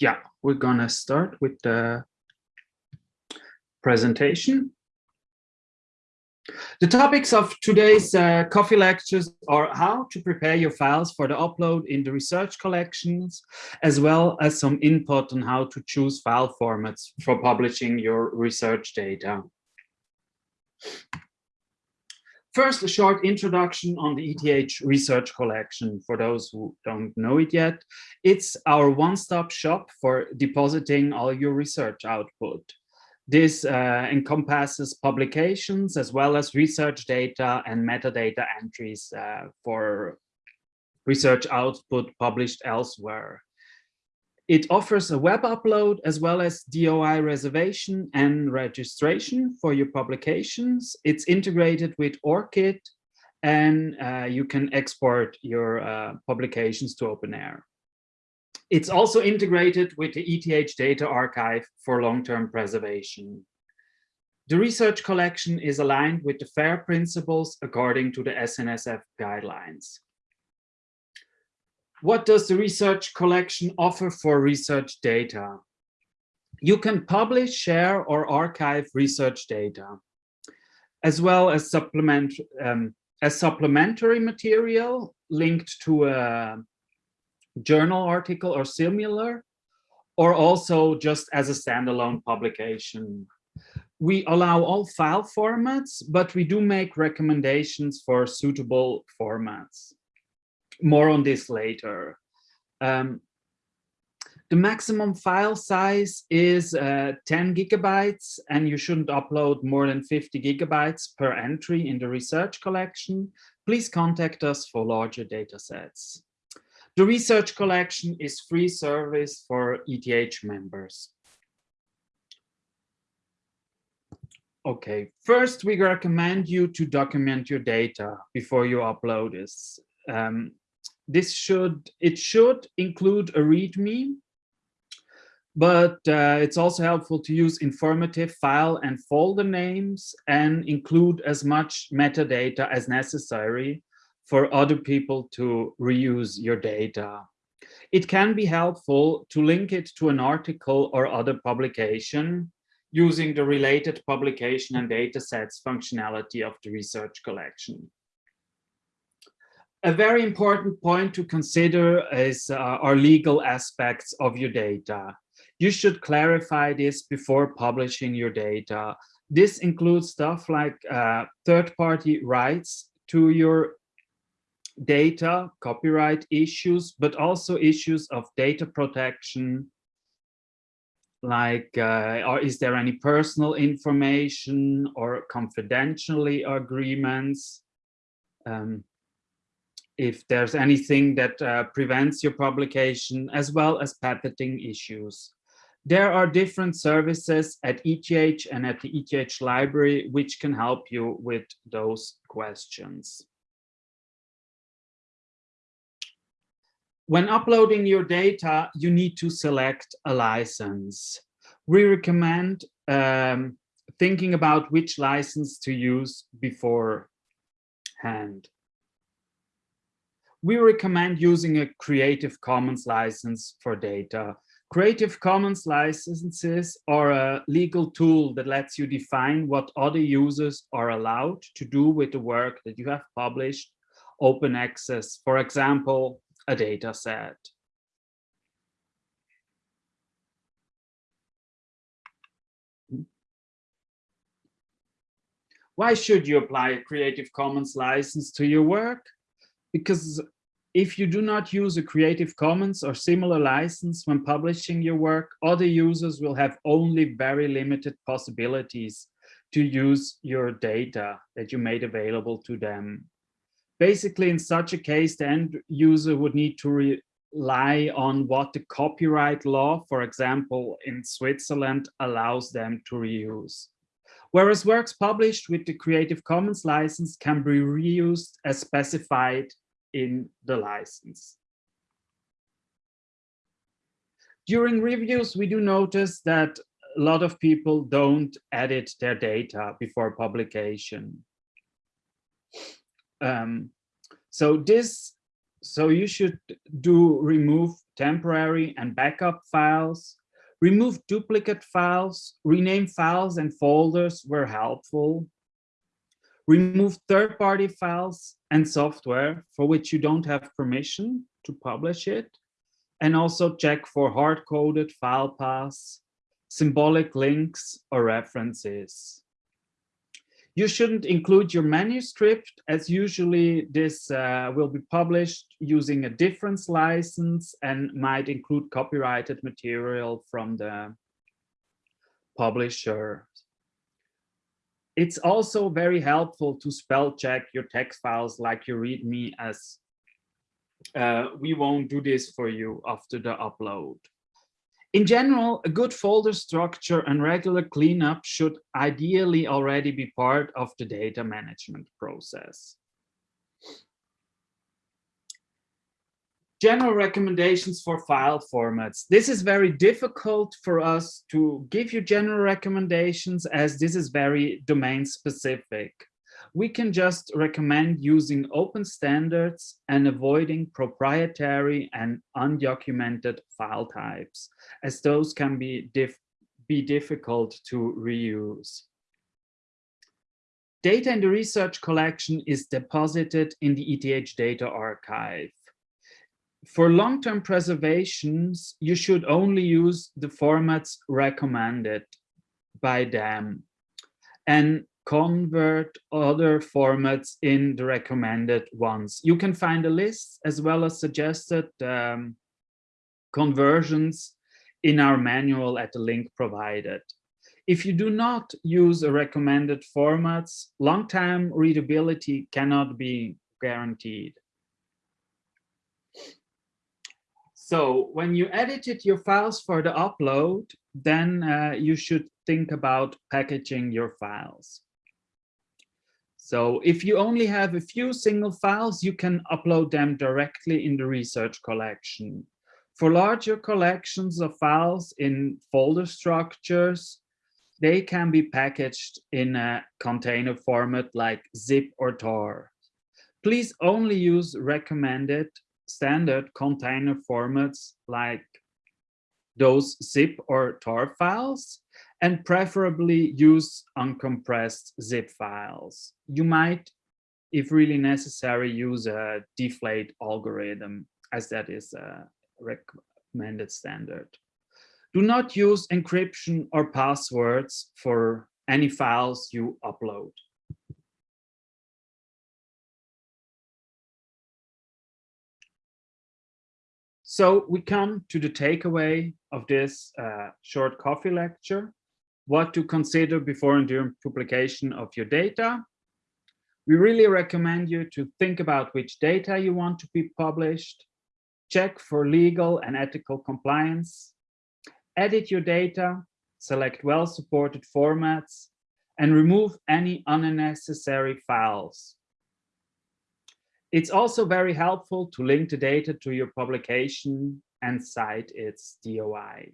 yeah, we're gonna start with the presentation. The topics of today's uh, coffee lectures are how to prepare your files for the upload in the research collections, as well as some input on how to choose file formats for publishing your research data. First, a short introduction on the ETH research collection for those who don't know it yet. It's our one-stop shop for depositing all your research output. This uh, encompasses publications as well as research data and metadata entries uh, for research output published elsewhere. It offers a web upload as well as DOI reservation and registration for your publications. It's integrated with ORCID and uh, you can export your uh, publications to OpenAIRE. It's also integrated with the ETH data archive for long-term preservation. The research collection is aligned with the FAIR principles according to the SNSF guidelines. What does the research collection offer for research data? You can publish, share, or archive research data, as well as supplement um, as supplementary material linked to a journal article or similar, or also just as a standalone publication. We allow all file formats, but we do make recommendations for suitable formats more on this later. Um, the maximum file size is uh, 10 gigabytes and you shouldn't upload more than 50 gigabytes per entry in the research collection. Please contact us for larger data sets. The research collection is free service for ETH members. Okay, first we recommend you to document your data before you upload this. Um, this should, it should include a README, but uh, it's also helpful to use informative file and folder names and include as much metadata as necessary for other people to reuse your data. It can be helpful to link it to an article or other publication using the related publication and datasets functionality of the research collection a very important point to consider is uh, our legal aspects of your data. You should clarify this before publishing your data. This includes stuff like uh, third-party rights to your data, copyright issues, but also issues of data protection, like uh, or is there any personal information or confidentially agreements? Um, if there's anything that uh, prevents your publication, as well as patenting issues. There are different services at ETH and at the ETH library, which can help you with those questions. When uploading your data, you need to select a license. We recommend um, thinking about which license to use beforehand we recommend using a Creative Commons license for data. Creative Commons licenses are a legal tool that lets you define what other users are allowed to do with the work that you have published, open access, for example, a data set. Why should you apply a Creative Commons license to your work? Because if you do not use a Creative Commons or similar license when publishing your work, other users will have only very limited possibilities to use your data that you made available to them. Basically, in such a case, the end user would need to rely on what the copyright law, for example, in Switzerland, allows them to reuse. Whereas works published with the Creative Commons license can be reused as specified in the license. During reviews, we do notice that a lot of people don't edit their data before publication. Um, so this So you should do remove temporary and backup files, remove duplicate files, rename files and folders were helpful, remove third-party files and software for which you don't have permission to publish it, and also check for hard-coded file paths, symbolic links or references. You shouldn't include your manuscript as usually this uh, will be published using a difference license and might include copyrighted material from the publisher. It's also very helpful to spell check your text files like your README as uh, we won't do this for you after the upload. In general, a good folder structure and regular cleanup should ideally already be part of the data management process. General recommendations for file formats. This is very difficult for us to give you general recommendations as this is very domain specific we can just recommend using open standards and avoiding proprietary and undocumented file types, as those can be, dif be difficult to reuse. Data in the research collection is deposited in the ETH data archive. For long-term preservations, you should only use the formats recommended by them. And convert other formats in the recommended ones. You can find a list as well as suggested um, conversions in our manual at the link provided. If you do not use a recommended formats, long-term readability cannot be guaranteed. So when you edited your files for the upload, then uh, you should think about packaging your files. So if you only have a few single files, you can upload them directly in the research collection. For larger collections of files in folder structures, they can be packaged in a container format like zip or tar. Please only use recommended standard container formats like those zip or tar files and preferably use uncompressed zip files. You might, if really necessary, use a deflate algorithm as that is a recommended standard. Do not use encryption or passwords for any files you upload. So we come to the takeaway of this uh, short coffee lecture. What to consider before and during publication of your data. We really recommend you to think about which data you want to be published, check for legal and ethical compliance, edit your data, select well-supported formats, and remove any unnecessary files. It's also very helpful to link the data to your publication and cite its DOI.